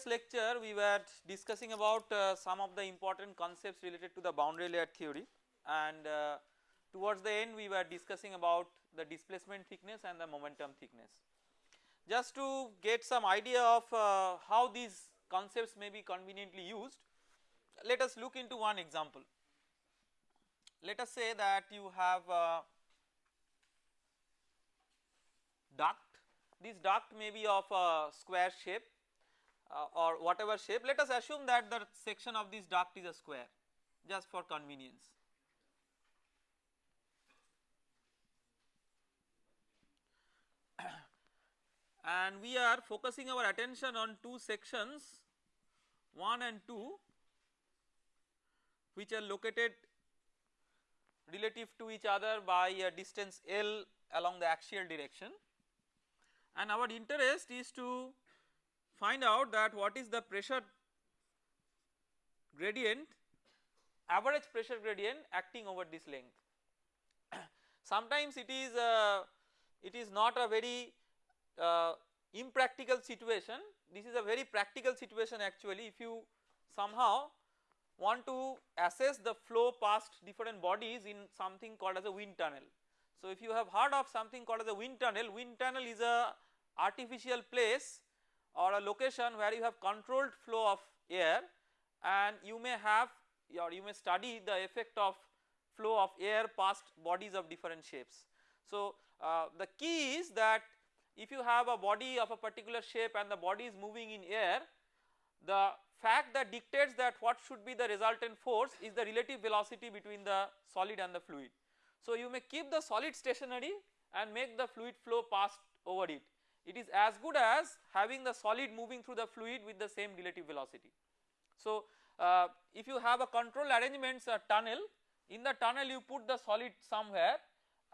Previous lecture we were discussing about uh, some of the important concepts related to the boundary layer theory and uh, towards the end we were discussing about the displacement thickness and the momentum thickness. Just to get some idea of uh, how these concepts may be conveniently used let us look into one example. Let us say that you have a duct, this duct may be of a square shape uh, or whatever shape let us assume that the section of this duct is a square just for convenience. and we are focusing our attention on two sections 1 and 2 which are located relative to each other by a distance L along the axial direction and our interest is to find out that what is the pressure gradient average pressure gradient acting over this length. Sometimes it is a, it is not a very uh, impractical situation this is a very practical situation actually if you somehow want to assess the flow past different bodies in something called as a wind tunnel. So if you have heard of something called as a wind tunnel, wind tunnel is a artificial place or a location where you have controlled flow of air and you may have or you may study the effect of flow of air past bodies of different shapes. So uh, the key is that if you have a body of a particular shape and the body is moving in air the fact that dictates that what should be the resultant force is the relative velocity between the solid and the fluid. So you may keep the solid stationary and make the fluid flow past over it. It is as good as having the solid moving through the fluid with the same relative velocity. So uh, if you have a control arrangements a tunnel in the tunnel you put the solid somewhere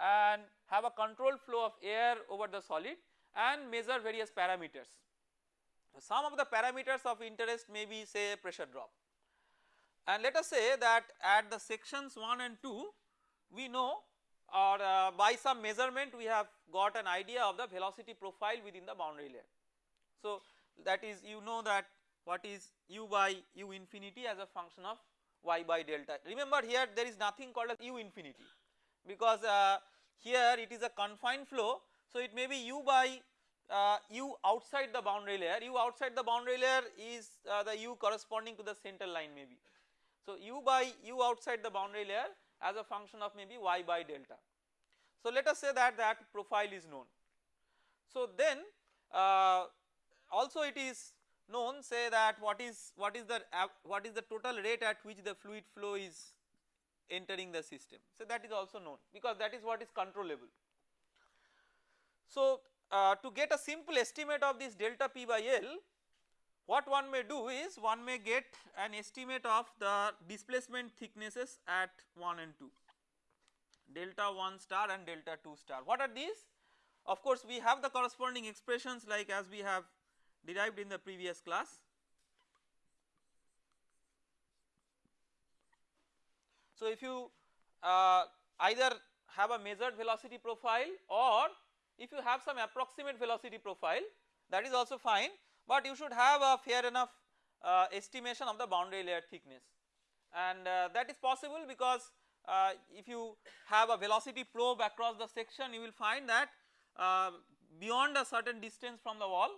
and have a controlled flow of air over the solid and measure various parameters. Some of the parameters of interest may be say pressure drop and let us say that at the sections 1 and 2 we know or uh, by some measurement we have got an idea of the velocity profile within the boundary layer. So that is you know that what is u by u infinity as a function of y by delta. Remember here there is nothing called as u infinity because uh, here it is a confined flow so it may be u by uh, u outside the boundary layer, u outside the boundary layer is uh, the u corresponding to the center line maybe. So u by u outside the boundary layer as a function of maybe y by delta. So let us say that that profile is known. So then uh, also it is known say that what is what is the what is the total rate at which the fluid flow is entering the system. So that is also known because that is what is controllable. So uh, to get a simple estimate of this delta P by L what one may do is one may get an estimate of the displacement thicknesses at 1 and 2 delta 1 star and delta 2 star. What are these? Of course we have the corresponding expressions like as we have derived in the previous class. So if you uh, either have a measured velocity profile or if you have some approximate velocity profile that is also fine but you should have a fair enough uh, estimation of the boundary layer thickness. And uh, that is possible because uh, if you have a velocity probe across the section you will find that uh, beyond a certain distance from the wall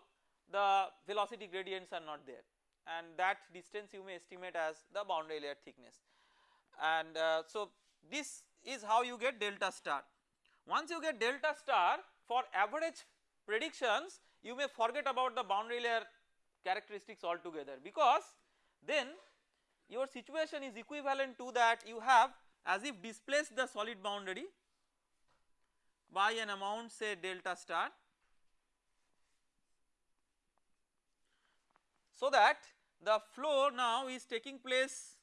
the velocity gradients are not there. And that distance you may estimate as the boundary layer thickness. And uh, so this is how you get delta star. Once you get delta star for average predictions you may forget about the boundary layer characteristics altogether because then your situation is equivalent to that you have as if displaced the solid boundary by an amount say delta star so that the flow now is taking place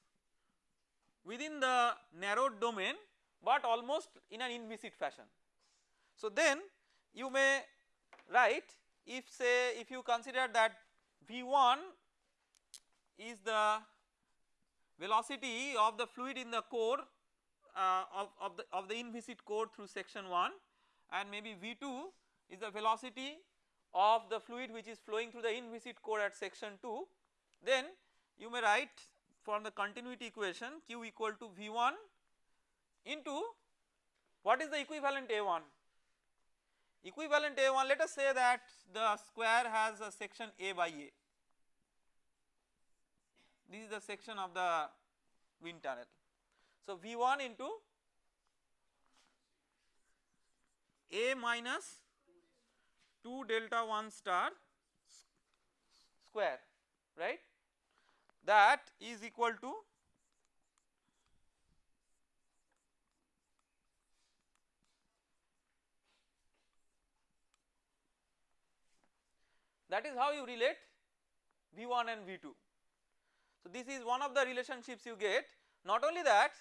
within the narrowed domain but almost in an inviscid fashion. So then you may write if say if you consider that V1 is the velocity of the fluid in the core uh, of, of the of the inviscid core through section 1 and maybe V2 is the velocity of the fluid which is flowing through the inviscid core at section 2 then you may write from the continuity equation q equal to V1 into what is the equivalent A1 equivalent A1 let us say that the square has a section A by A this is the section of the wind tunnel. So V1 into A minus 2 delta 1 star square right that is equal to that is how you relate V1 and V2. So this is one of the relationships you get not only that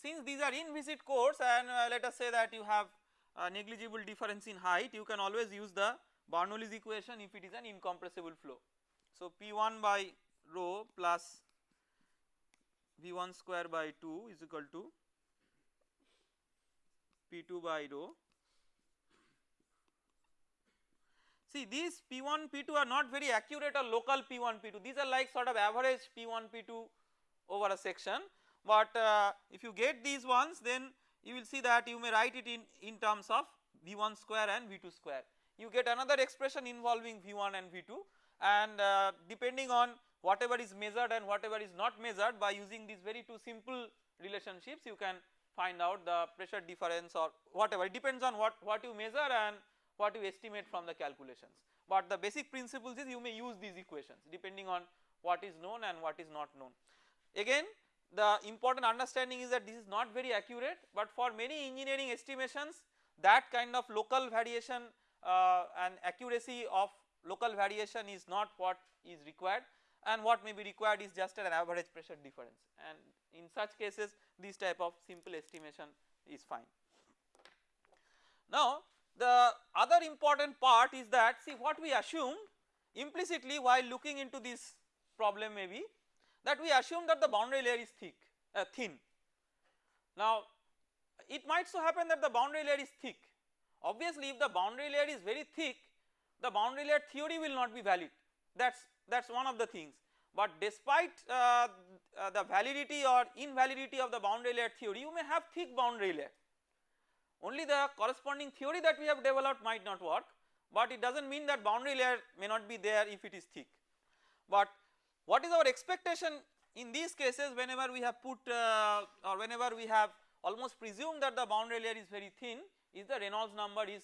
since these are inviscid cores and uh, let us say that you have negligible difference in height you can always use the Bernoulli's equation if it is an incompressible flow. So P1 by rho plus V1 square by 2 is equal to P2 by rho. See these P1 P2 are not very accurate or local P1 P2 these are like sort of average P1 P2 over a section. But uh, if you get these ones then you will see that you may write it in, in terms of V1 square and V2 square. You get another expression involving V1 and V2 and uh, depending on whatever is measured and whatever is not measured by using these very two simple relationships you can find out the pressure difference or whatever. It depends on what, what you measure and what you estimate from the calculations. But the basic principles is you may use these equations depending on what is known and what is not known. Again the important understanding is that this is not very accurate but for many engineering estimations that kind of local variation uh, and accuracy of local variation is not what is required and what may be required is just an average pressure difference and in such cases this type of simple estimation is fine. Now the other important part is that see what we assumed implicitly while looking into this problem maybe that we assume that the boundary layer is thick uh, thin. Now it might so happen that the boundary layer is thick. Obviously if the boundary layer is very thick the boundary layer theory will not be valid. That is that is one of the things. But despite uh, uh, the validity or invalidity of the boundary layer theory you may have thick boundary layer only the corresponding theory that we have developed might not work but it does not mean that boundary layer may not be there if it is thick. But what is our expectation in these cases whenever we have put uh, or whenever we have almost presumed that the boundary layer is very thin is the Reynolds number is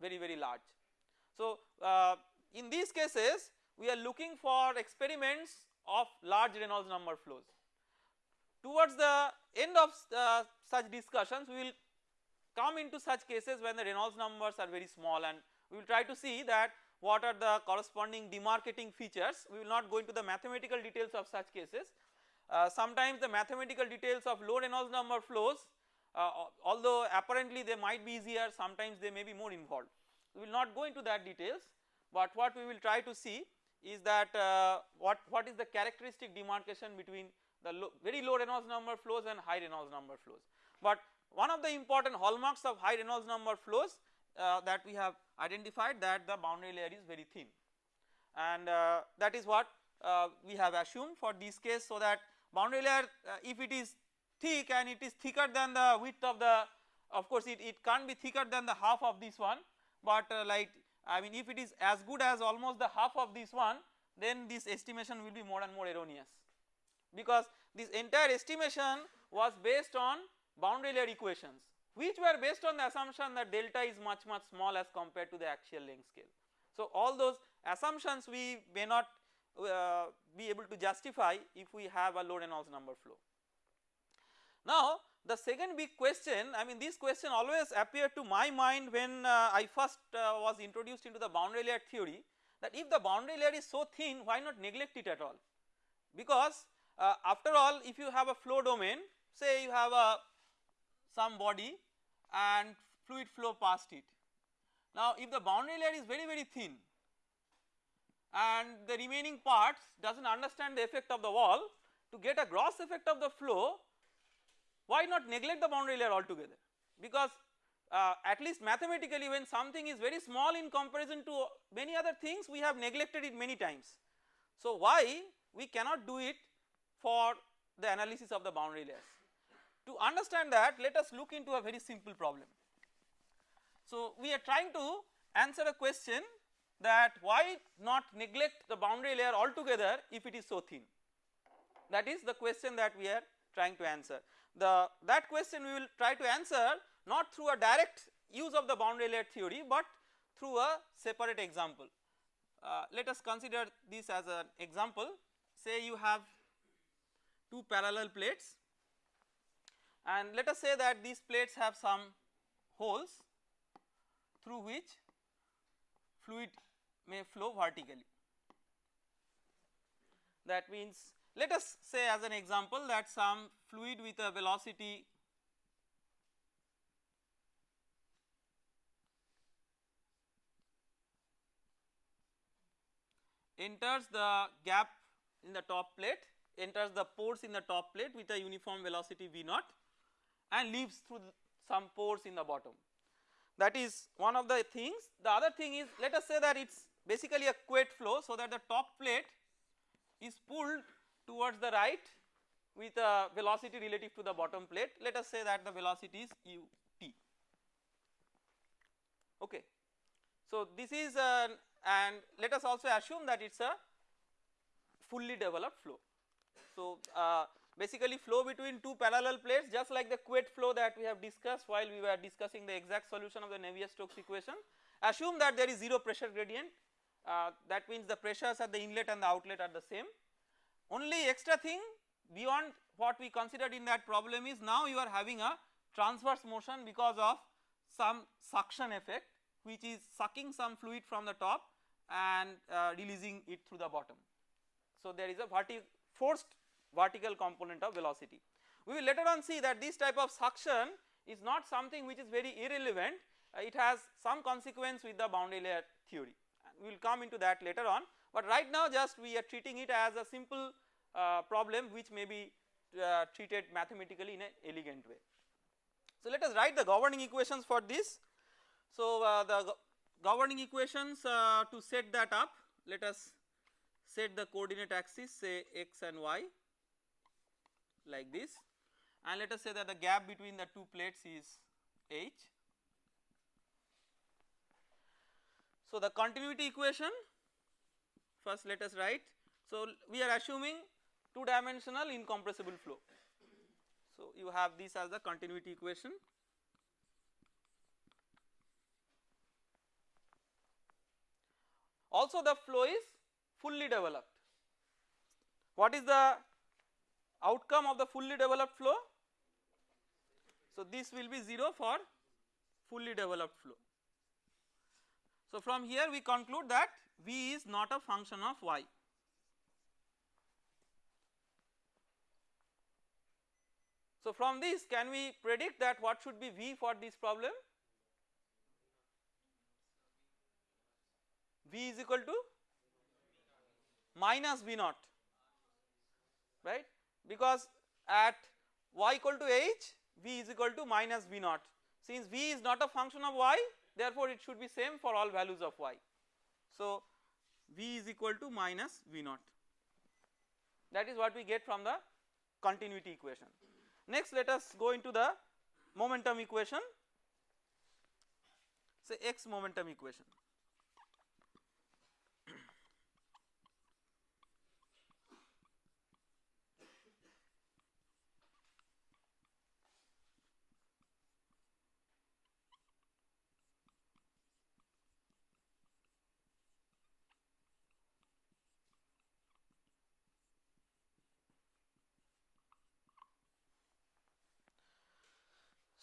very very large. So uh, in these cases we are looking for experiments of large Reynolds number flows. Towards the end of uh, such discussions we will come into such cases when the Reynolds numbers are very small and we will try to see that what are the corresponding demarcating features we will not go into the mathematical details of such cases. Uh, sometimes the mathematical details of low Reynolds number flows uh, although apparently they might be easier sometimes they may be more involved. We will not go into that details but what we will try to see is that uh, what, what is the characteristic demarcation between the low, very low Reynolds number flows and high Reynolds number flows. But one of the important hallmarks of high Reynolds number flows uh, that we have identified that the boundary layer is very thin. And uh, that is what uh, we have assumed for this case so that boundary layer uh, if it is thick and it is thicker than the width of the of course it, it can't be thicker than the half of this one. But uh, like I mean if it is as good as almost the half of this one then this estimation will be more and more erroneous. Because this entire estimation was based on boundary layer equations which were based on the assumption that delta is much much small as compared to the axial length scale. So all those assumptions we may not uh, be able to justify if we have a low Reynolds number flow. Now the second big question I mean this question always appeared to my mind when uh, I first uh, was introduced into the boundary layer theory that if the boundary layer is so thin why not neglect it at all because uh, after all if you have a flow domain say you have a some body and fluid flow past it. Now if the boundary layer is very very thin and the remaining parts does not understand the effect of the wall to get a gross effect of the flow why not neglect the boundary layer altogether because uh, at least mathematically when something is very small in comparison to many other things we have neglected it many times. So why we cannot do it for the analysis of the boundary layers. To understand that let us look into a very simple problem. So we are trying to answer a question that why not neglect the boundary layer altogether if it is so thin that is the question that we are trying to answer. The that question we will try to answer not through a direct use of the boundary layer theory but through a separate example. Uh, let us consider this as an example say you have two parallel plates and let us say that these plates have some holes through which fluid may flow vertically. That means let us say as an example that some fluid with a velocity enters the gap in the top plate enters the pores in the top plate with a uniform velocity v naught and leaves through some pores in the bottom. That is one of the things. The other thing is let us say that it is basically a Couette flow so that the top plate is pulled towards the right with a velocity relative to the bottom plate let us say that the velocity is ut okay. So this is an and let us also assume that it is a fully developed flow. So uh, basically flow between two parallel plates just like the Couette flow that we have discussed while we were discussing the exact solution of the Navier-Stokes equation assume that there is 0 pressure gradient uh, that means the pressures at the inlet and the outlet are the same. Only extra thing beyond what we considered in that problem is now you are having a transverse motion because of some suction effect which is sucking some fluid from the top and uh, releasing it through the bottom. So there is a verti forced vertical component of velocity. We will later on see that this type of suction is not something which is very irrelevant uh, it has some consequence with the boundary layer theory we will come into that later on but right now just we are treating it as a simple uh, problem which may be uh, treated mathematically in an elegant way. So let us write the governing equations for this. So uh, the go governing equations uh, to set that up let us set the coordinate axis say x and y like this and let us say that the gap between the two plates is h. So the continuity equation first let us write so we are assuming two dimensional incompressible flow. So you have this as the continuity equation also the flow is fully developed. What is the outcome of the fully developed flow? So this will be 0 for fully developed flow. So from here we conclude that V is not a function of y. So from this can we predict that what should be V for this problem? V is equal to minus V naught right because at y equal to h V is equal to minus V naught since V is not a function of y therefore it should be same for all values of y. So V is equal to minus V naught that is what we get from the continuity equation. Next let us go into the momentum equation say x momentum equation.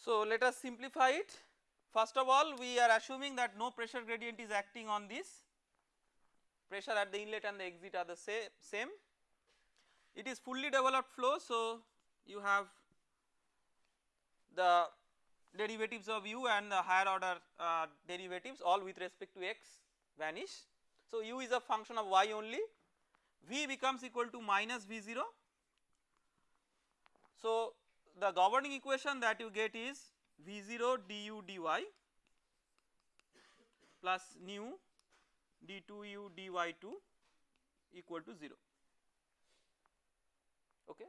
So let us simplify it. First of all we are assuming that no pressure gradient is acting on this. Pressure at the inlet and the exit are the same. It is fully developed flow so you have the derivatives of u and the higher order uh, derivatives all with respect to x vanish. So u is a function of y only. V becomes equal to minus v0 so the governing equation that you get is v0 du dy plus nu d2u dy2 equal to 0 okay.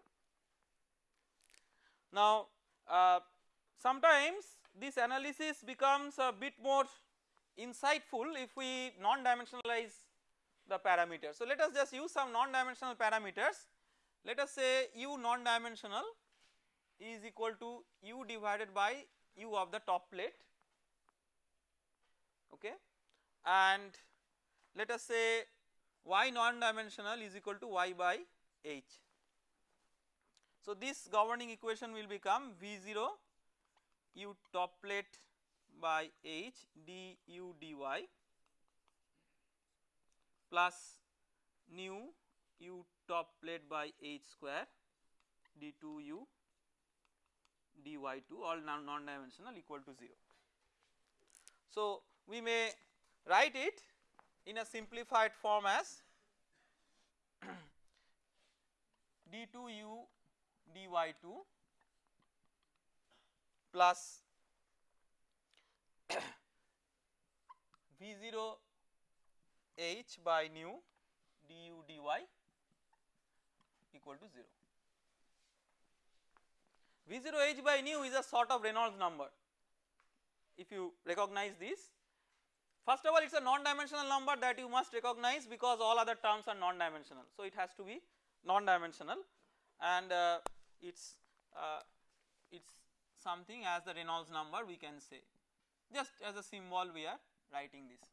Now uh, sometimes this analysis becomes a bit more insightful if we non-dimensionalize the parameters. So let us just use some non-dimensional parameters let us say u non-dimensional is equal to u divided by u of the top plate okay and let us say y non-dimensional is equal to y by h. So this governing equation will become V0 u top plate by h du dy plus nu u top plate by h square d2u dy2 all non dimensional equal to 0. So we may write it in a simplified form as d2u dy2 plus v0 h by nu du dy equal to 0. V0h by nu is a sort of Reynolds number if you recognize this. First of all it is a non-dimensional number that you must recognize because all other terms are non-dimensional. So it has to be non-dimensional and uh, it's uh, it's something as the Reynolds number we can say just as a symbol we are writing this.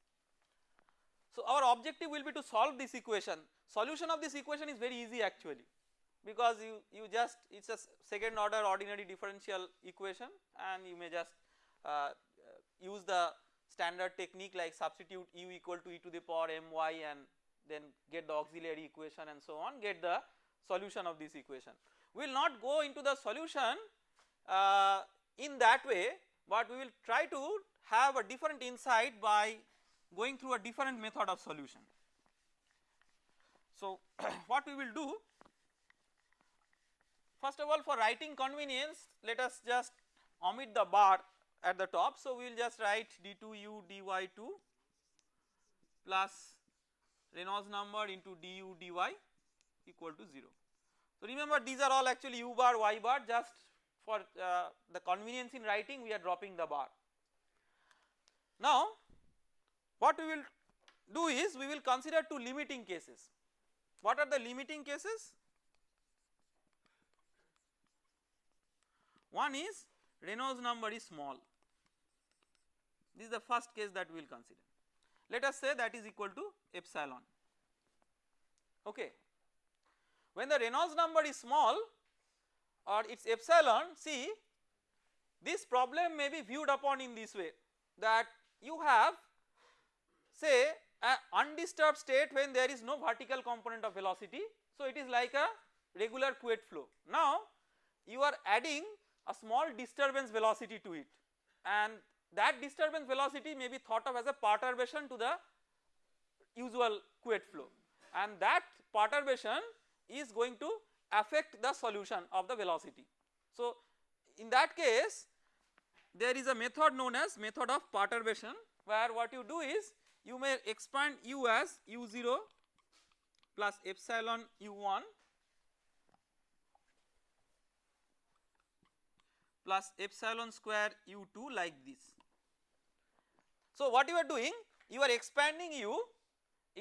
So our objective will be to solve this equation Solution of this equation is very easy actually because you, you just it is a second order ordinary differential equation and you may just uh, use the standard technique like substitute u equal to e to the power my and then get the auxiliary equation and so on get the solution of this equation. We will not go into the solution uh, in that way but we will try to have a different insight by going through a different method of solution. So, what we will do first of all for writing convenience let us just omit the bar at the top. So, we will just write d2u dy2 plus Reynolds number into du dy equal to 0. So, remember these are all actually u bar y bar just for uh, the convenience in writing we are dropping the bar. Now, what we will do is we will consider two limiting cases. What are the limiting cases? One is Reynolds number is small. This is the first case that we will consider. Let us say that is equal to epsilon. Okay. When the Reynolds number is small or its epsilon, see this problem may be viewed upon in this way that you have say an undisturbed state when there is no vertical component of velocity. So it is like a regular Couette flow. Now you are adding a small disturbance velocity to it and that disturbance velocity may be thought of as a perturbation to the usual Couette flow and that perturbation is going to affect the solution of the velocity. So in that case there is a method known as method of perturbation where what you do is you may expand u as u0 plus epsilon u1 plus epsilon square u2 like this. So what you are doing you are expanding u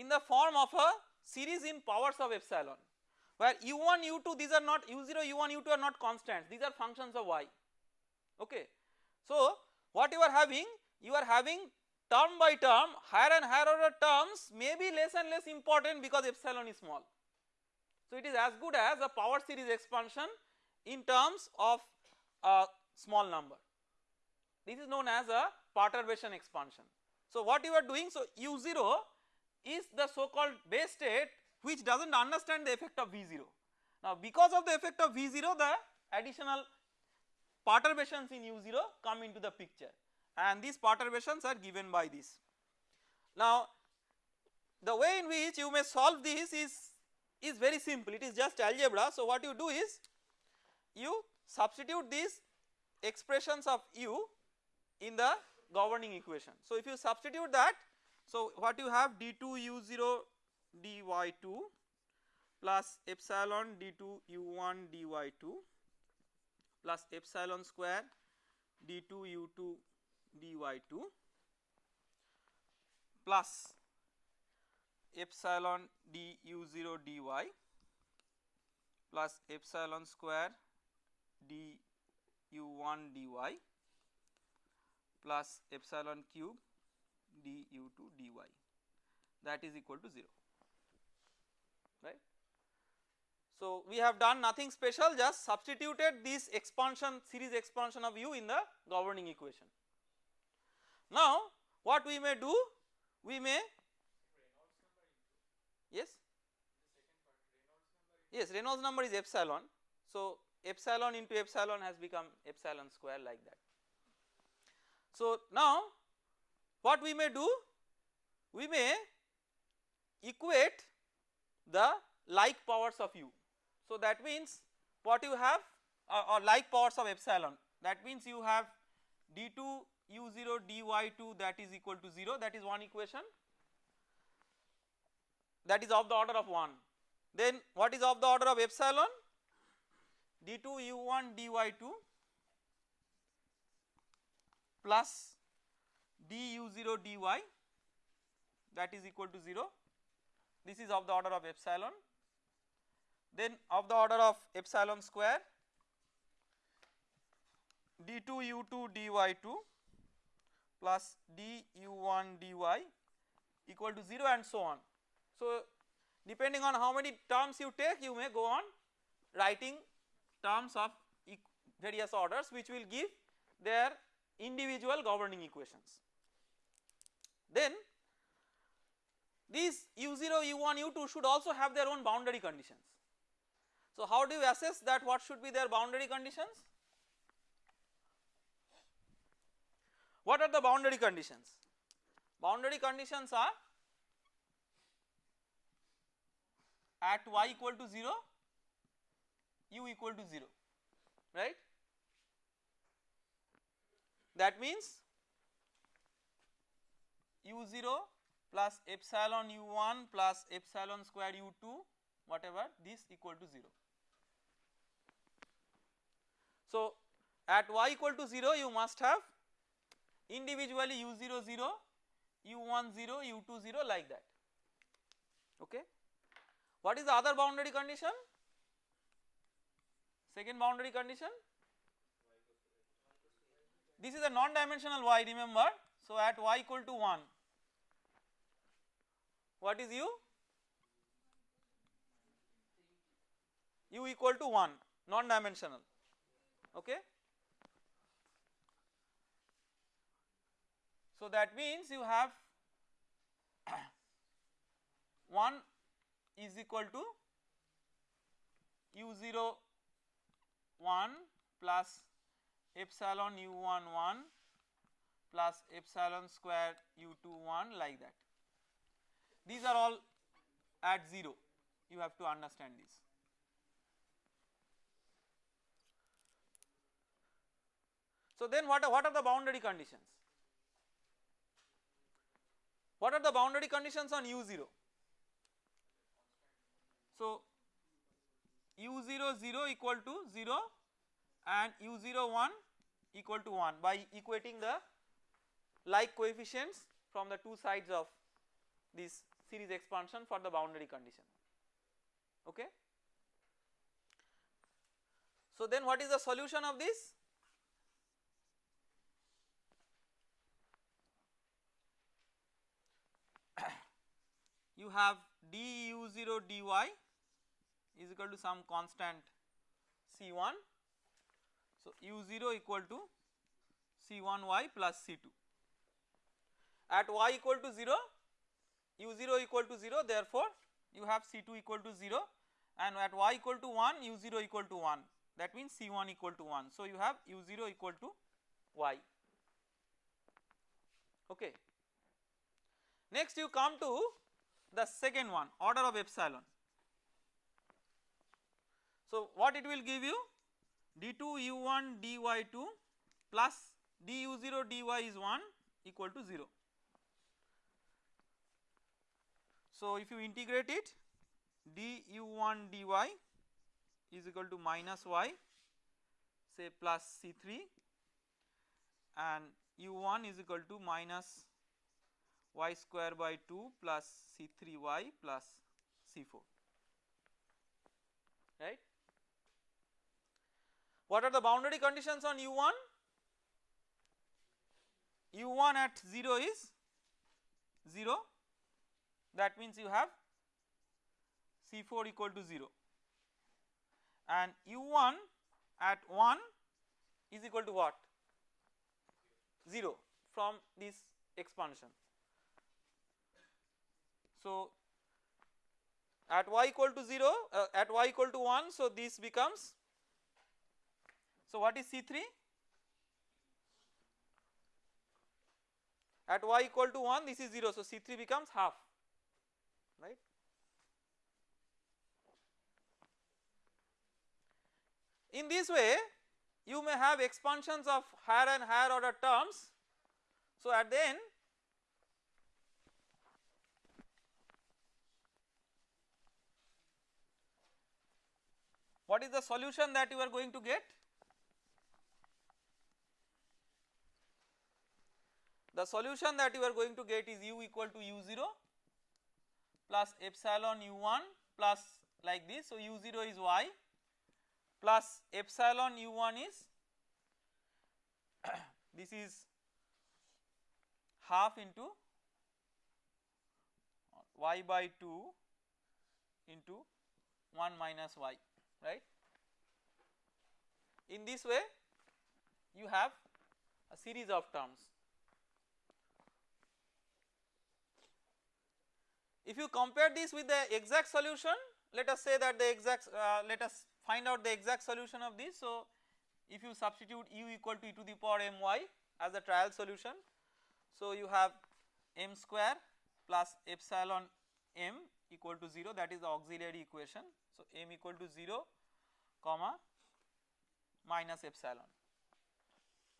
in the form of a series in powers of epsilon where u1 u2 these are not u0 u1 u2 are not constants these are functions of y okay. So what you are having you are having term by term higher and higher order terms may be less and less important because epsilon is small. So it is as good as a power series expansion in terms of a small number. This is known as a perturbation expansion. So what you are doing so u0 is the so called base state which does not understand the effect of v0. Now because of the effect of v0 the additional perturbations in u0 come into the picture and these perturbations are given by this. Now the way in which you may solve this is, is very simple it is just algebra. So what you do is you substitute these expressions of u in the governing equation. So if you substitute that so what you have d2 u0 dy2 plus epsilon d2 u1 dy2 plus epsilon square d2 u2 dy2 plus epsilon d u0 dy plus epsilon square d u1 dy plus epsilon cube d u2 dy that is equal to 0 right. So we have done nothing special just substituted this expansion series expansion of u in the governing equation. Now what we may do we may yes yes Reynolds number is epsilon so epsilon into epsilon has become epsilon square like that. So now what we may do? We may equate the like powers of u. So that means what you have or like powers of epsilon. That means you have d2 u0 dy2 that is equal to 0 that is one equation. That is of the order of 1 then what is of the order of epsilon d2 u1 dy2 plus d u0 dy that is equal to 0 this is of the order of epsilon then of the order of epsilon square d2 u2 dy2 plus d u1 dy equal to 0 and so on. So depending on how many terms you take you may go on writing terms of various orders which will give their individual governing equations. Then these u0, u1, u2 should also have their own boundary conditions. So how do you assess that what should be their boundary conditions? What are the boundary conditions? Boundary conditions are at y equal to 0 u equal to 0 right that means u0 plus epsilon u1 plus epsilon square u2 whatever this equal to 0. So at y equal to 0 you must have individually u0 0 u1 0 u2 0 like that okay. What is the other boundary condition? Second boundary condition this is a non-dimensional y remember. So at y equal to 1 what is u? u equal to 1 non-dimensional okay. So that means you have 1 is equal to u0 1 plus epsilon u1 1 plus epsilon square u2 1 like that. These are all at 0 you have to understand this. So then what are, what are the boundary conditions? What are the boundary conditions on u0? So u0 0 equal to 0 and u0 1 equal to 1 by equating the like coefficients from the two sides of this series expansion for the boundary condition okay. So then what is the solution of this? you have du0 dy is equal to some constant c1 so u0 equal to c1y plus c2 at y equal to 0 u0 equal to 0 therefore you have c2 equal to 0 and at y equal to 1 u0 equal to 1 that means c1 equal to 1 so you have u0 equal to y. Okay. Next you come to the second one order of epsilon so what it will give you d2 u1 dy2 plus du0 dy is 1 equal to 0. So if you integrate it du1 dy is equal to minus y say plus c3 and u1 is equal to minus y square by 2 plus c3y plus c4 right. What are the boundary conditions on u1? u1 at 0 is 0 that means you have C4 equal to 0 and U1 at 1 is equal to what 0 from this expansion. So at y equal to 0 uh, at y equal to 1 so this becomes so what is C3 at y equal to 1 this is 0 so C3 becomes half right. In this way you may have expansions of higher and higher order terms. So at the end what is the solution that you are going to get? The solution that you are going to get is u equal to u0 plus epsilon u1 plus like this. So u0 is y plus epsilon u1 is this is half into y by 2 into 1 minus y right. In this way you have a series of terms. If you compare this with the exact solution let us say that the exact uh, let us find out the exact solution of this. So if you substitute u equal to e to the power my as a trial solution so you have m square plus epsilon m equal to 0 that is the auxiliary equation. So m equal to 0 comma minus epsilon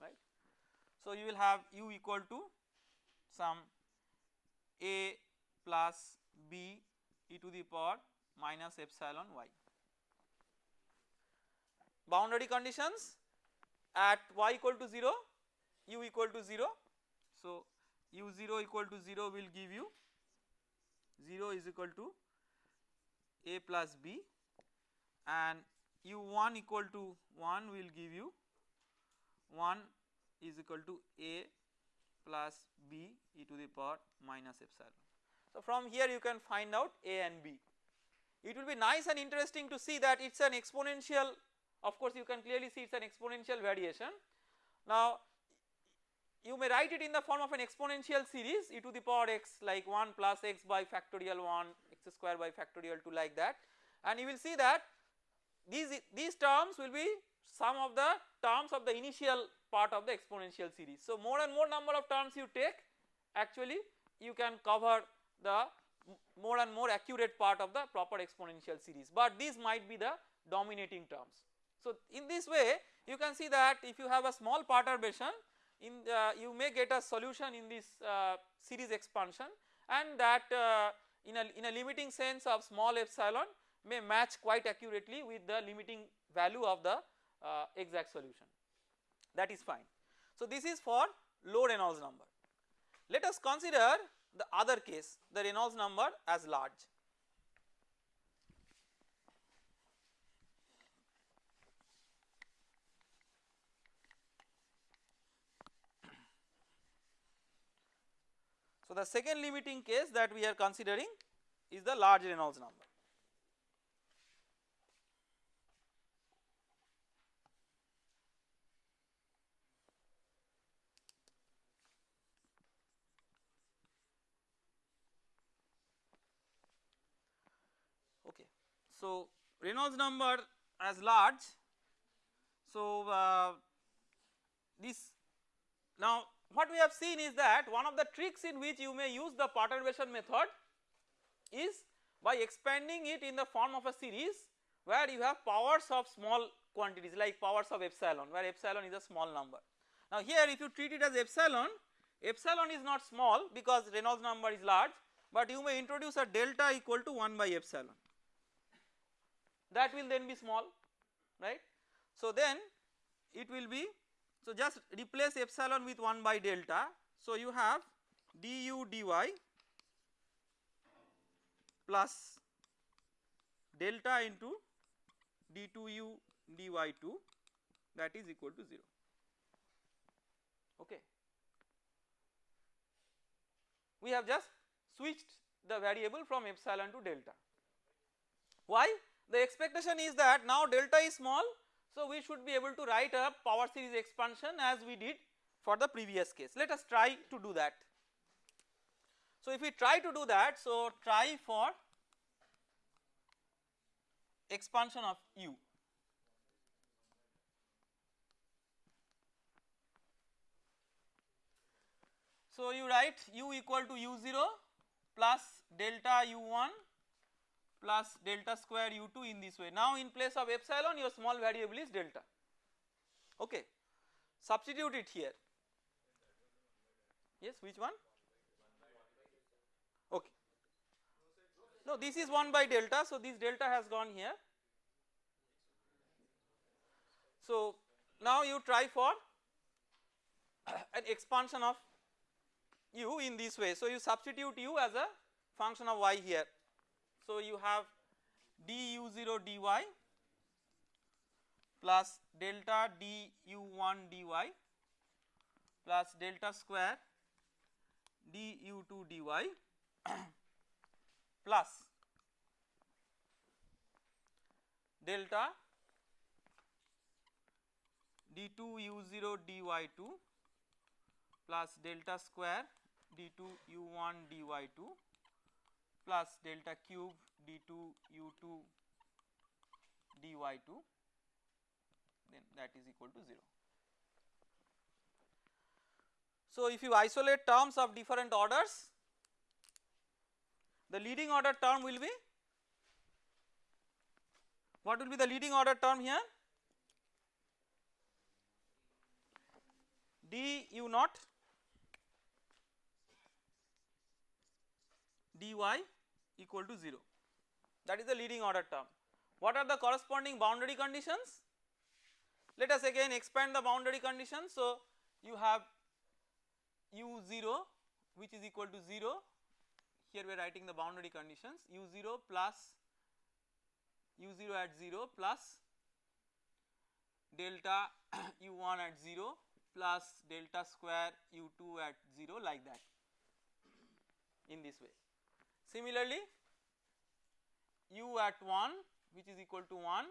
right. So you will have u equal to some a plus b e to the power minus epsilon y. Boundary conditions at y equal to 0 u equal to 0. So u 0 equal to 0 will give you 0 is equal to a plus b and u 1 equal to 1 will give you 1 is equal to a plus b e to the power minus epsilon. So from here you can find out a and b. It will be nice and interesting to see that it is an exponential of course you can clearly see it is an exponential variation. Now you may write it in the form of an exponential series e to the power x like 1 plus x by factorial 1 x square by factorial 2 like that and you will see that these, these terms will be some of the terms of the initial part of the exponential series. So more and more number of terms you take actually you can cover the more and more accurate part of the proper exponential series but these might be the dominating terms. So in this way you can see that if you have a small perturbation in the, you may get a solution in this uh, series expansion and that uh, in a in a limiting sense of small epsilon may match quite accurately with the limiting value of the uh, exact solution that is fine. So this is for low Reynolds number. Let us consider the other case the Reynolds number as large. So the second limiting case that we are considering is the large Reynolds number. So Reynolds number as large. So uh, this now what we have seen is that one of the tricks in which you may use the perturbation method is by expanding it in the form of a series where you have powers of small quantities like powers of epsilon where epsilon is a small number. Now here if you treat it as epsilon, epsilon is not small because Reynolds number is large but you may introduce a delta equal to 1 by epsilon that will then be small right. So then it will be so just replace epsilon with 1 by delta so you have du dy plus delta into d2u dy2 that is equal to 0 okay. We have just switched the variable from epsilon to delta. Why? The expectation is that now delta is small so we should be able to write a power series expansion as we did for the previous case. Let us try to do that. So if we try to do that so try for expansion of u So you write u equal to u0 plus delta u1 plus delta square u2 in this way. Now in place of epsilon your small variable is delta okay. Substitute it here. Yes which one? Okay. No this is 1 by delta so this delta has gone here. So now you try for an expansion of u in this way. So you substitute u as a function of y here. So you have du0 dy plus delta du1 dy plus delta square du2 dy plus delta d2 u0 dy2 plus delta square d2 u1 dy2 plus delta cube d2 u2 dy2 then that is equal to 0. So if you isolate terms of different orders the leading order term will be what will be the leading order term here d u naught dy equal to 0 that is the leading order term. What are the corresponding boundary conditions? Let us again expand the boundary conditions. So you have u0 which is equal to 0 here we are writing the boundary conditions u0 plus u0 at 0 plus delta u1 at 0 plus delta square u2 at 0 like that in this way. Similarly, u at 1 which is equal to 1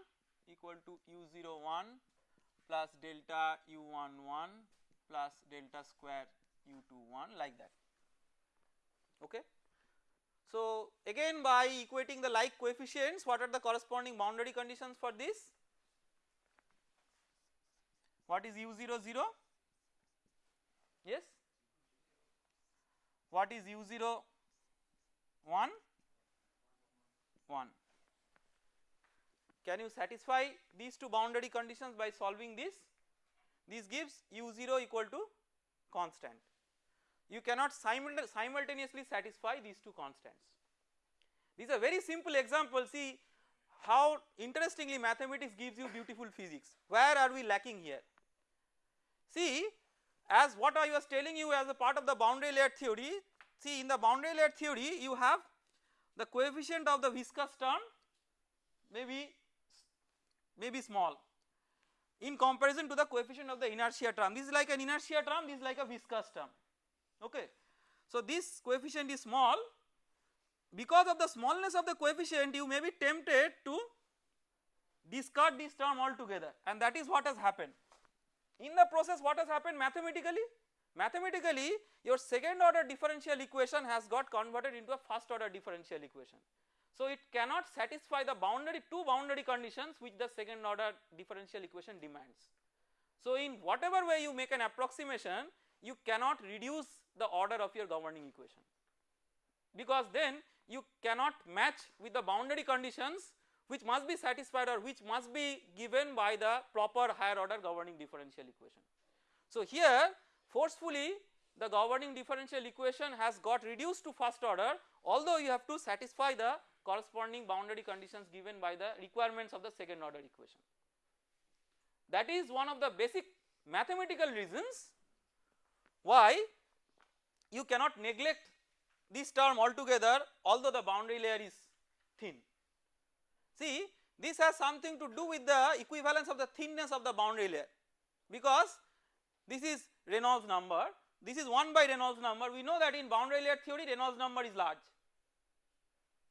equal to u 0 1 plus delta u11 plus delta square u 2 1 like that okay. So again by equating the like coefficients what are the corresponding boundary conditions for this? What is u0 0? Yes? What is u0 1 1 can you satisfy these two boundary conditions by solving this? This gives u0 equal to constant. You cannot simultaneously satisfy these two constants. These are very simple example see how interestingly mathematics gives you beautiful physics. Where are we lacking here? See as what I was telling you as a part of the boundary layer theory See in the boundary layer theory you have the coefficient of the viscous term may be, may be small in comparison to the coefficient of the inertia term. This is like an inertia term, this is like a viscous term okay. So this coefficient is small because of the smallness of the coefficient you may be tempted to discard this term altogether and that is what has happened. In the process what has happened mathematically? Mathematically your second order differential equation has got converted into a first order differential equation. So it cannot satisfy the boundary two boundary conditions which the second order differential equation demands. So in whatever way you make an approximation you cannot reduce the order of your governing equation because then you cannot match with the boundary conditions which must be satisfied or which must be given by the proper higher order governing differential equation. So here forcefully the governing differential equation has got reduced to first order although you have to satisfy the corresponding boundary conditions given by the requirements of the second order equation. That is one of the basic mathematical reasons why you cannot neglect this term altogether although the boundary layer is thin. See this has something to do with the equivalence of the thinness of the boundary layer because this is Reynolds number. This is 1 by Reynolds number. We know that in boundary layer theory Reynolds number is large.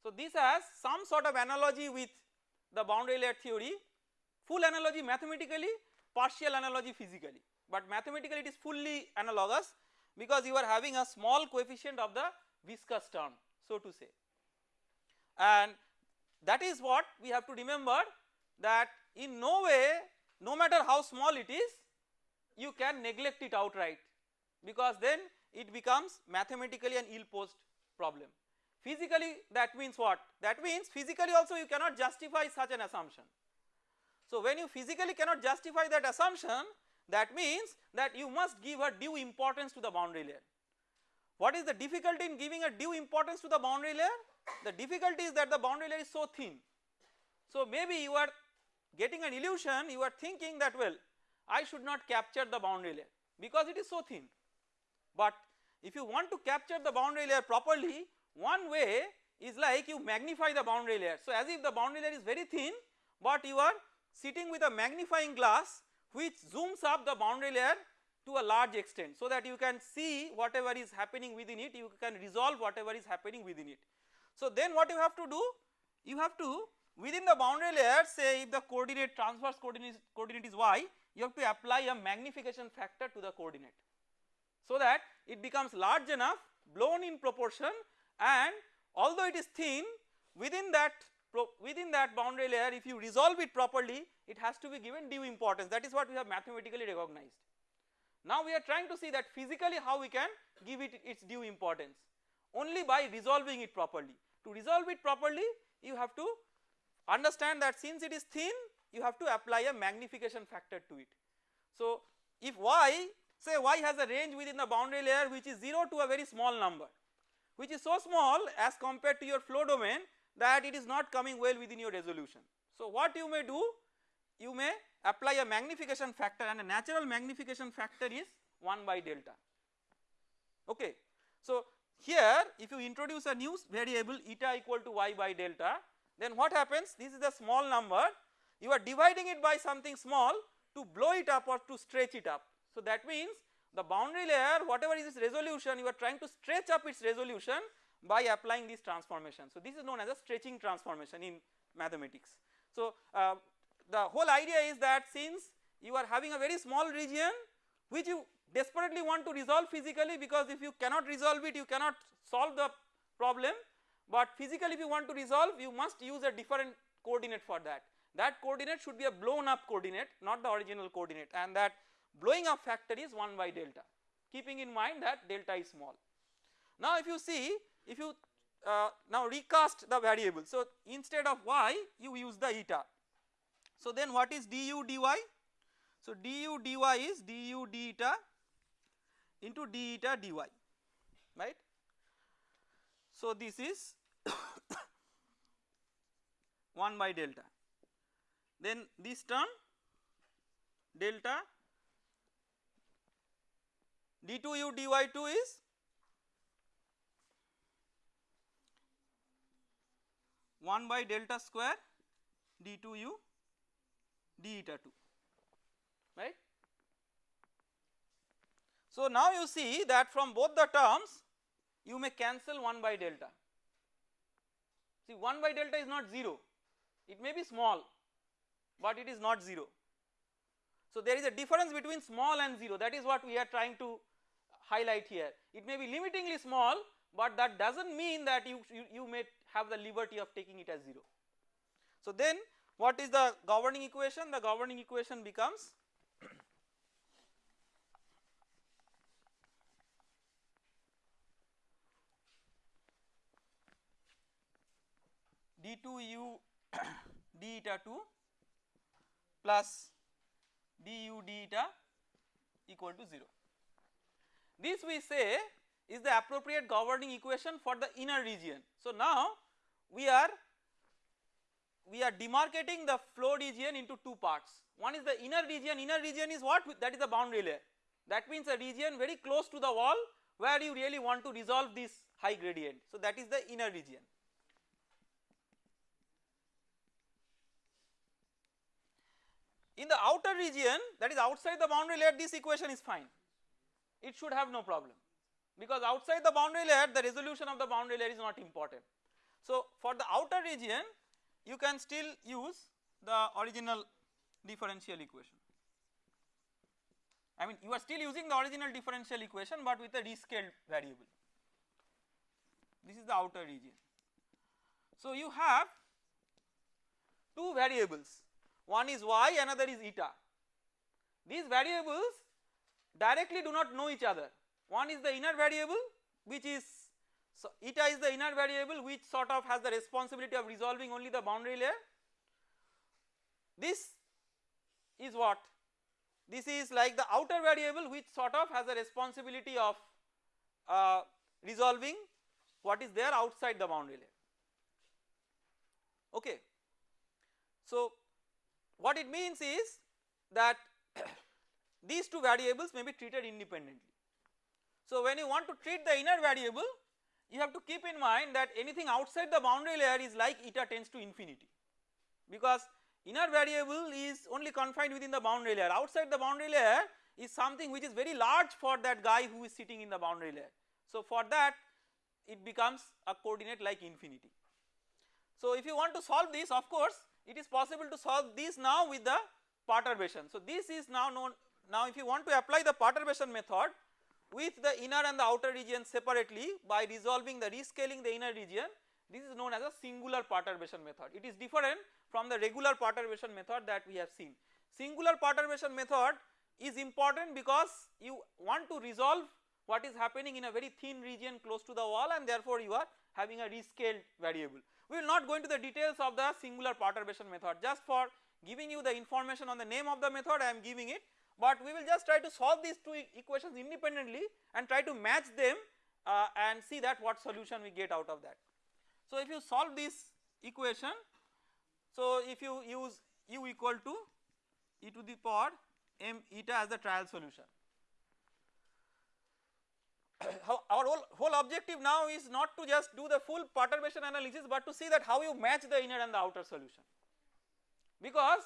So this has some sort of analogy with the boundary layer theory. Full analogy mathematically partial analogy physically. But mathematically it is fully analogous because you are having a small coefficient of the viscous term so to say. And that is what we have to remember that in no way no matter how small it is you can neglect it outright because then it becomes mathematically an ill posed problem. Physically that means what? That means physically also you cannot justify such an assumption. So when you physically cannot justify that assumption that means that you must give a due importance to the boundary layer. What is the difficulty in giving a due importance to the boundary layer? The difficulty is that the boundary layer is so thin. So maybe you are getting an illusion you are thinking that well I should not capture the boundary layer because it is so thin. But if you want to capture the boundary layer properly one way is like you magnify the boundary layer. So as if the boundary layer is very thin but you are sitting with a magnifying glass which zooms up the boundary layer to a large extent so that you can see whatever is happening within it you can resolve whatever is happening within it. So then what you have to do you have to within the boundary layer say if the coordinate transverse coordinate, coordinate is y you have to apply a magnification factor to the coordinate so that it becomes large enough blown in proportion and although it is thin within that within that boundary layer if you resolve it properly it has to be given due importance that is what we have mathematically recognized. Now we are trying to see that physically how we can give it its due importance only by resolving it properly. To resolve it properly you have to understand that since it is thin you have to apply a magnification factor to it. So if y say y has a range within the boundary layer which is 0 to a very small number which is so small as compared to your flow domain that it is not coming well within your resolution. So what you may do you may apply a magnification factor and a natural magnification factor is 1 by delta okay. So here if you introduce a new variable eta equal to y by delta then what happens this is a small number you are dividing it by something small to blow it up or to stretch it up. So that means the boundary layer whatever is its resolution you are trying to stretch up its resolution by applying this transformation. So this is known as a stretching transformation in mathematics. So uh, the whole idea is that since you are having a very small region which you desperately want to resolve physically because if you cannot resolve it you cannot solve the problem but physically if you want to resolve you must use a different coordinate for that. That coordinate should be a blown up coordinate not the original coordinate and that blowing up factor is 1 by delta keeping in mind that delta is small. Now if you see if you uh, now recast the variable so instead of y you use the eta. So then what is du dy? So du dy is du d eta into d eta dy right. So this is 1 by delta then this term delta d2u dy2 is one by delta square d2u d eta 2 right. So now you see that from both the terms you may cancel 1 by delta. See 1 by delta is not 0 it may be small but it is not 0. So there is a difference between small and 0 that is what we are trying to highlight here. It may be limitingly small but that does not mean that you, you, you may have the liberty of taking it as 0. So then what is the governing equation? The governing equation becomes d2u d eta 2 plus du d eta equal to 0. This we say is the appropriate governing equation for the inner region. So now we are we are demarcating the flow region into two parts. One is the inner region, inner region is what that is the boundary layer that means a region very close to the wall where you really want to resolve this high gradient. So that is the inner region. In the outer region that is outside the boundary layer this equation is fine it should have no problem because outside the boundary layer the resolution of the boundary layer is not important. So for the outer region you can still use the original differential equation. I mean you are still using the original differential equation but with a rescaled variable. This is the outer region. So you have two variables one is y another is eta. These variables directly do not know each other one is the inner variable which is so eta is the inner variable which sort of has the responsibility of resolving only the boundary layer. This is what this is like the outer variable which sort of has the responsibility of uh, resolving what is there outside the boundary layer okay. So what it means is that these two variables may be treated independently. So when you want to treat the inner variable you have to keep in mind that anything outside the boundary layer is like eta tends to infinity because inner variable is only confined within the boundary layer outside the boundary layer is something which is very large for that guy who is sitting in the boundary layer. So for that it becomes a coordinate like infinity. So if you want to solve this of course it is possible to solve this now with the perturbation. So this is now known now if you want to apply the perturbation method with the inner and the outer region separately by resolving the rescaling the inner region this is known as a singular perturbation method. It is different from the regular perturbation method that we have seen. Singular perturbation method is important because you want to resolve what is happening in a very thin region close to the wall and therefore you are having a rescaled variable. We will not go into the details of the singular perturbation method just for giving you the information on the name of the method I am giving it but we will just try to solve these two equations independently and try to match them uh, and see that what solution we get out of that. So if you solve this equation, so if you use u equal to e to the power m eta as the trial solution. our whole, whole objective now is not to just do the full perturbation analysis but to see that how you match the inner and the outer solution because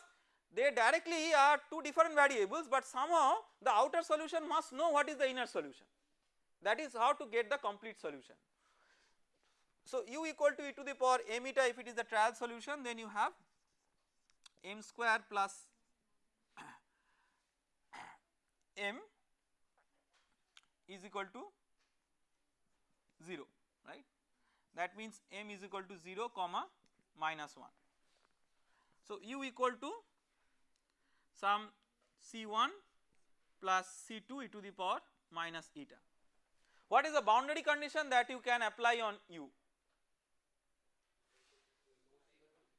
they directly are two different variables but somehow the outer solution must know what is the inner solution that is how to get the complete solution. So u equal to e to the power m eta if it is the trial solution then you have m square plus m is equal to 0 right that means m is equal to 0 comma minus 1. So u equal to some C1 plus C2 e to the power minus eta. What is the boundary condition that you can apply on U?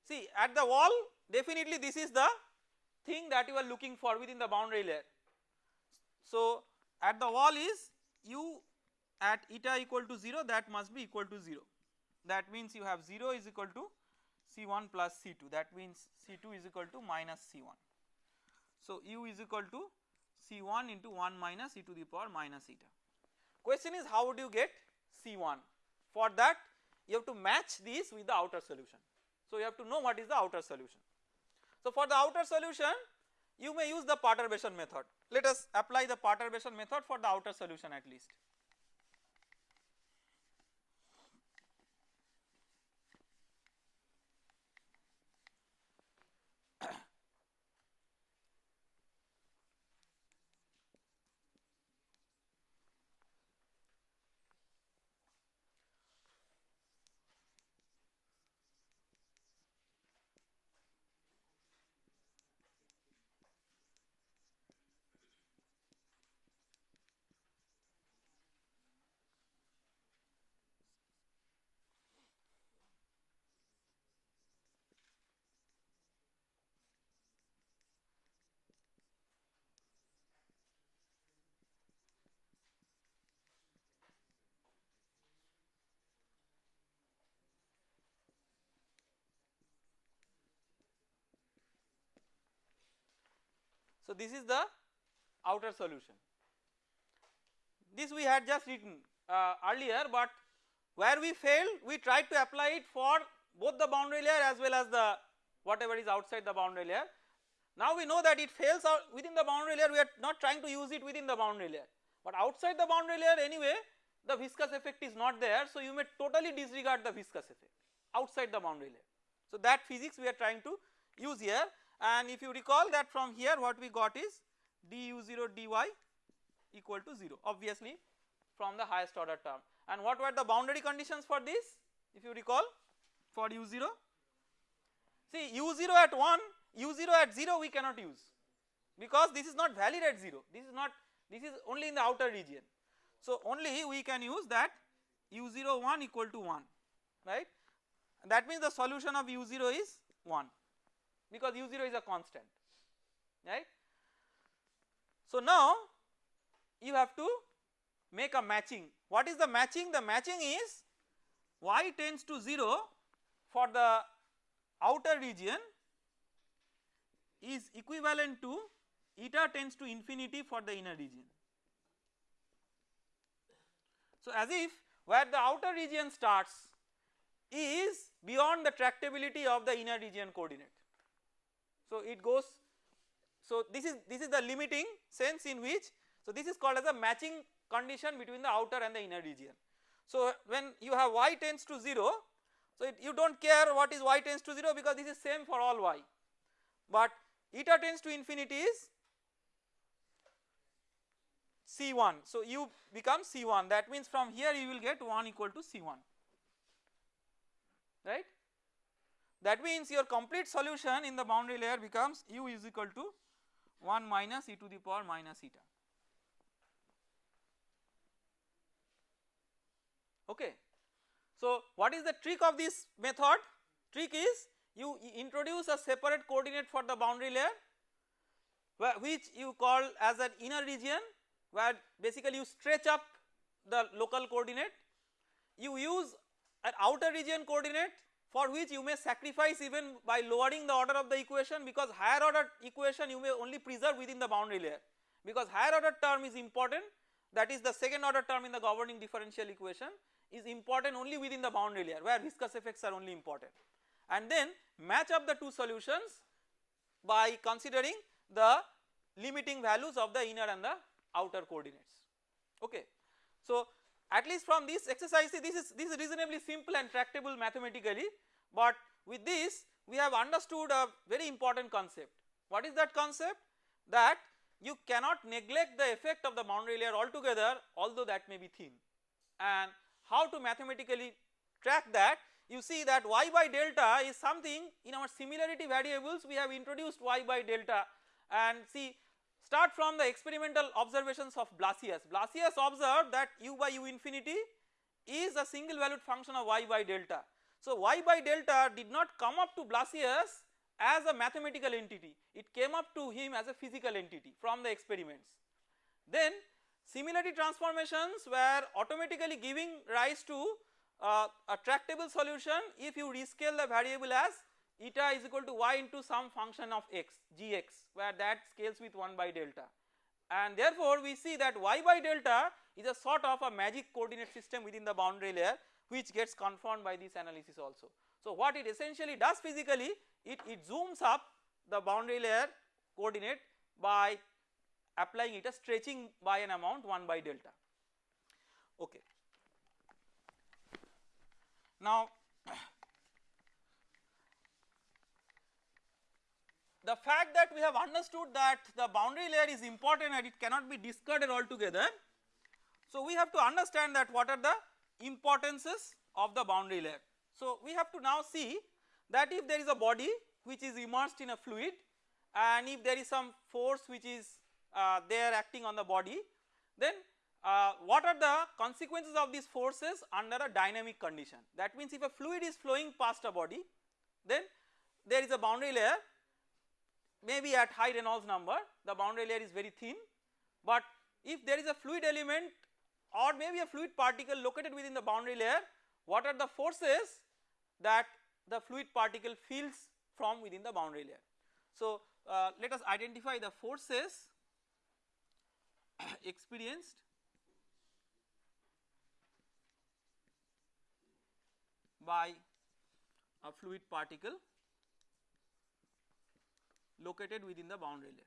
See at the wall definitely this is the thing that you are looking for within the boundary layer. So at the wall is U at eta equal to 0 that must be equal to 0 that means you have 0 is equal to C1 plus C2 that means C2 is equal to minus C1. So u is equal to C1 into 1 minus e to the power minus eta. Question is how would you get C1? For that you have to match this with the outer solution. So you have to know what is the outer solution. So for the outer solution you may use the perturbation method. Let us apply the perturbation method for the outer solution at least. So this is the outer solution. This we had just written uh, earlier but where we failed we tried to apply it for both the boundary layer as well as the whatever is outside the boundary layer. Now we know that it fails within the boundary layer we are not trying to use it within the boundary layer but outside the boundary layer anyway the viscous effect is not there so you may totally disregard the viscous effect outside the boundary layer. So that physics we are trying to use here and if you recall that from here what we got is du0 dy equal to 0 obviously from the highest order term. And what were the boundary conditions for this if you recall? For u0 see u0 at 1 u0 at 0 we cannot use because this is not valid at 0 this is not this is only in the outer region. So only we can use that u0 1 equal to 1 right? That means the solution of u0 is 1 because u0 is a constant right. So now you have to make a matching what is the matching the matching is y tends to 0 for the outer region is equivalent to eta tends to infinity for the inner region. So as if where the outer region starts is beyond the tractability of the inner region coordinate. So it goes so this is this is the limiting sense in which so this is called as a matching condition between the outer and the inner region. So when you have y tends to 0 so it, you do not care what is y tends to 0 because this is same for all y but eta tends to infinity is C1 so you become C1 that means from here you will get 1 equal to C1 right. That means your complete solution in the boundary layer becomes u is equal to 1 minus e to the power minus eta. Okay. So what is the trick of this method? Trick is you introduce a separate coordinate for the boundary layer which you call as an inner region where basically you stretch up the local coordinate. You use an outer region coordinate for which you may sacrifice even by lowering the order of the equation because higher order equation you may only preserve within the boundary layer. Because higher order term is important that is the second order term in the governing differential equation is important only within the boundary layer where viscous effects are only important. And then match up the two solutions by considering the limiting values of the inner and the outer coordinates. Okay. So at least from this exercise this is this is reasonably simple and tractable mathematically but with this we have understood a very important concept. What is that concept? That you cannot neglect the effect of the boundary layer altogether although that may be thin and how to mathematically track that you see that y by delta is something in our similarity variables we have introduced y by delta and see Start from the experimental observations of Blasius. Blasius observed that u by u infinity is a single valued function of y by delta. So y by delta did not come up to Blasius as a mathematical entity, it came up to him as a physical entity from the experiments. Then similarity transformations were automatically giving rise to uh, a tractable solution if you rescale the variable as eta is equal to y into some function of x gx where that scales with 1 by delta and therefore we see that y by delta is a sort of a magic coordinate system within the boundary layer which gets confirmed by this analysis also. So what it essentially does physically it, it zooms up the boundary layer coordinate by applying it a stretching by an amount 1 by delta okay. Now the fact that we have understood that the boundary layer is important and it cannot be discarded altogether. So we have to understand that what are the importances of the boundary layer. So we have to now see that if there is a body which is immersed in a fluid and if there is some force which is uh, there acting on the body then uh, what are the consequences of these forces under a dynamic condition that means if a fluid is flowing past a body then there is a boundary layer maybe at high Reynolds number the boundary layer is very thin but if there is a fluid element or maybe a fluid particle located within the boundary layer what are the forces that the fluid particle feels from within the boundary layer. So, uh, let us identify the forces experienced by a fluid particle located within the boundary layer.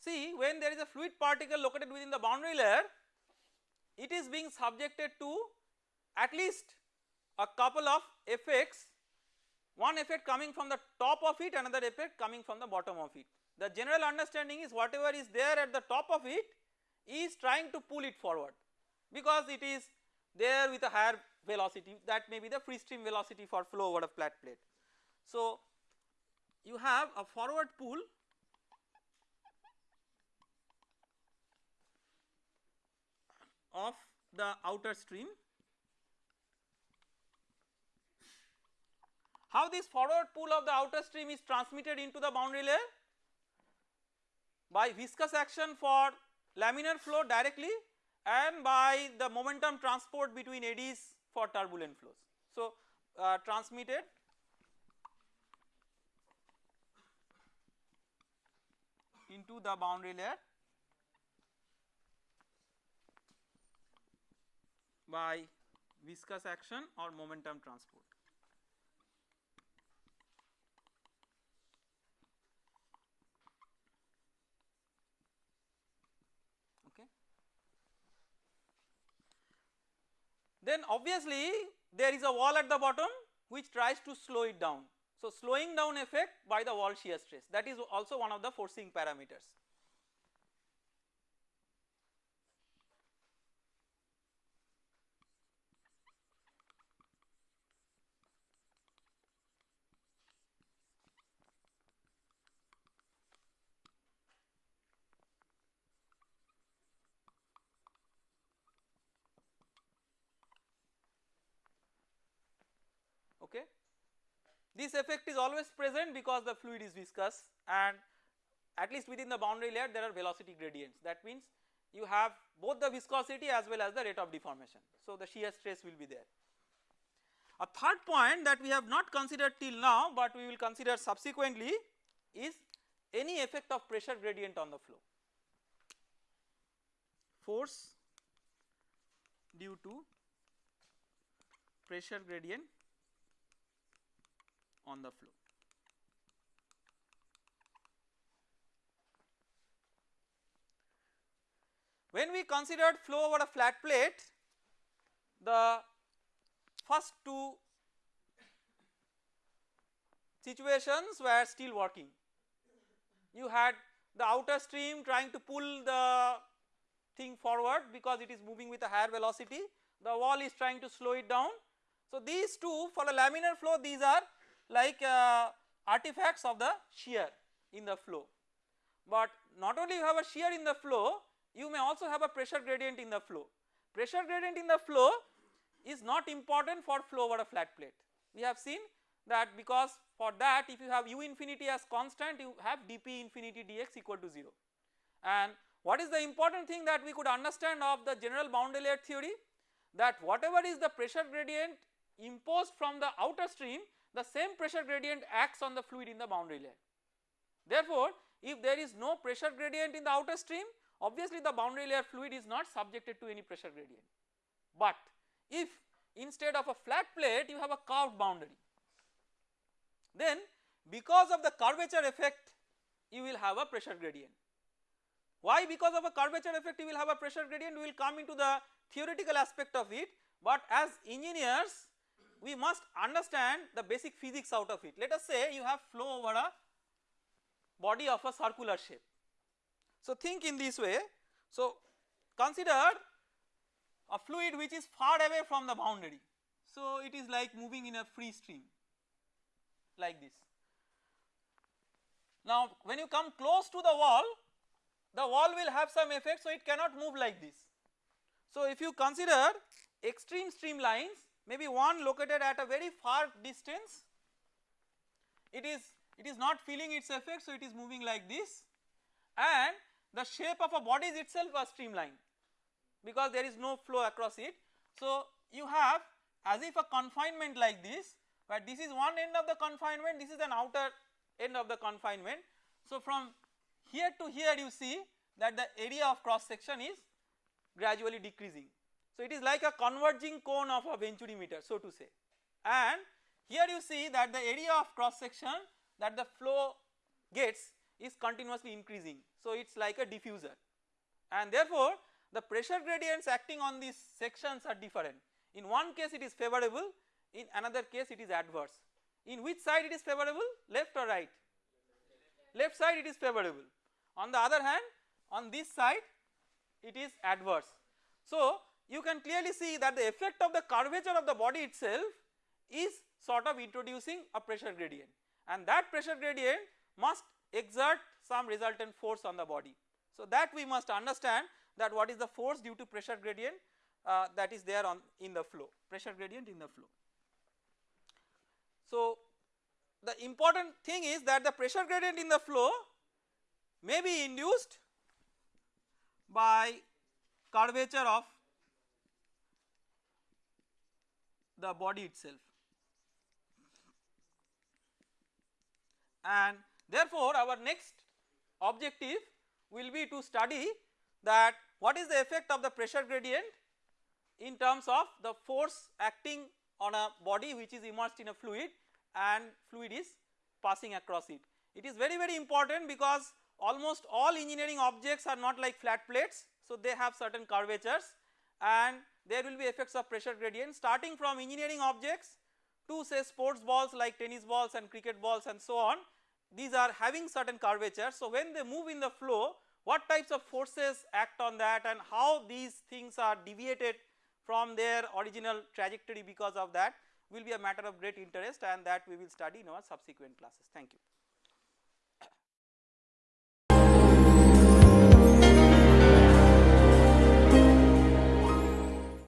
See when there is a fluid particle located within the boundary layer it is being subjected to at least a couple of effects one effect coming from the top of it another effect coming from the bottom of it. The general understanding is whatever is there at the top of it is trying to pull it forward because it is there with a higher velocity that may be the free stream velocity for flow over a flat plate. So you have a forward pull of the outer stream. How this forward pull of the outer stream is transmitted into the boundary layer? By viscous action for laminar flow directly and by the momentum transport between eddies for turbulent flows. So, uh, transmitted into the boundary layer by viscous action or momentum transport. Okay. Then obviously there is a wall at the bottom which tries to slow it down. So slowing down effect by the wall shear stress that is also one of the forcing parameters. okay. This effect is always present because the fluid is viscous and at least within the boundary layer there are velocity gradients that means you have both the viscosity as well as the rate of deformation. So the shear stress will be there. A third point that we have not considered till now but we will consider subsequently is any effect of pressure gradient on the flow. Force due to pressure gradient on the flow. When we considered flow over a flat plate, the first two situations were still working. You had the outer stream trying to pull the thing forward because it is moving with a higher velocity, the wall is trying to slow it down. So these two for a laminar flow these are like uh, artifacts of the shear in the flow. But not only you have a shear in the flow, you may also have a pressure gradient in the flow. Pressure gradient in the flow is not important for flow over a flat plate. We have seen that because for that if you have u infinity as constant you have dp infinity dx equal to 0 and what is the important thing that we could understand of the general boundary layer theory that whatever is the pressure gradient imposed from the outer stream the same pressure gradient acts on the fluid in the boundary layer. Therefore, if there is no pressure gradient in the outer stream obviously the boundary layer fluid is not subjected to any pressure gradient. But if instead of a flat plate you have a curved boundary then because of the curvature effect you will have a pressure gradient. Why because of a curvature effect you will have a pressure gradient we will come into the theoretical aspect of it but as engineers we must understand the basic physics out of it. Let us say you have flow over a body of a circular shape. So think in this way, so consider a fluid which is far away from the boundary. So it is like moving in a free stream like this. Now when you come close to the wall, the wall will have some effect so it cannot move like this. So if you consider extreme streamlines maybe one located at a very far distance it is it is not feeling its effect so it is moving like this and the shape of a body is itself a streamline because there is no flow across it. So you have as if a confinement like this but this is one end of the confinement this is an outer end of the confinement. So from here to here you see that the area of cross section is gradually decreasing. So it is like a converging cone of a venturi meter so to say and here you see that the area of cross section that the flow gets is continuously increasing. So it is like a diffuser and therefore the pressure gradients acting on these sections are different. In one case it is favorable, in another case it is adverse. In which side it is favorable? Left or right? Left side it is favorable. On the other hand on this side it is adverse. So you can clearly see that the effect of the curvature of the body itself is sort of introducing a pressure gradient and that pressure gradient must exert some resultant force on the body. So that we must understand that what is the force due to pressure gradient uh, that is there on in the flow pressure gradient in the flow. So the important thing is that the pressure gradient in the flow may be induced by curvature of the body itself and therefore our next objective will be to study that what is the effect of the pressure gradient in terms of the force acting on a body which is immersed in a fluid and fluid is passing across it. It is very very important because almost all engineering objects are not like flat plates so they have certain curvatures and there will be effects of pressure gradient starting from engineering objects to say sports balls like tennis balls and cricket balls and so on these are having certain curvature. So when they move in the flow what types of forces act on that and how these things are deviated from their original trajectory because of that will be a matter of great interest and that we will study in our subsequent classes. Thank you.